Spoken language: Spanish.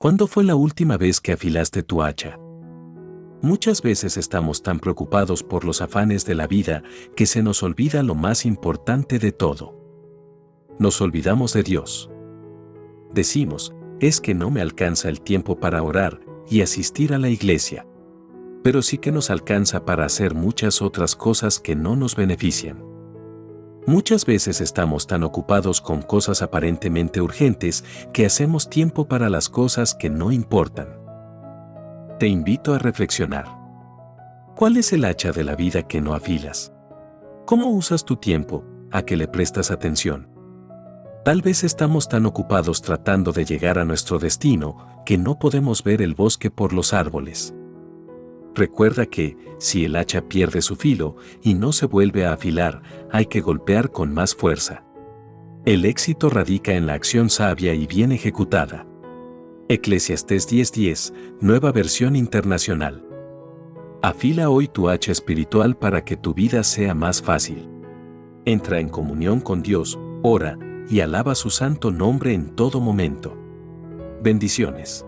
¿Cuándo fue la última vez que afilaste tu hacha? Muchas veces estamos tan preocupados por los afanes de la vida que se nos olvida lo más importante de todo. Nos olvidamos de Dios. Decimos, es que no me alcanza el tiempo para orar y asistir a la iglesia. Pero sí que nos alcanza para hacer muchas otras cosas que no nos benefician. Muchas veces estamos tan ocupados con cosas aparentemente urgentes que hacemos tiempo para las cosas que no importan. Te invito a reflexionar. ¿Cuál es el hacha de la vida que no afilas? ¿Cómo usas tu tiempo? ¿A qué le prestas atención? Tal vez estamos tan ocupados tratando de llegar a nuestro destino que no podemos ver el bosque por los árboles. Recuerda que, si el hacha pierde su filo y no se vuelve a afilar, hay que golpear con más fuerza. El éxito radica en la acción sabia y bien ejecutada. Eclesiastés 10:10, nueva versión internacional. Afila hoy tu hacha espiritual para que tu vida sea más fácil. Entra en comunión con Dios, ora y alaba su santo nombre en todo momento. Bendiciones.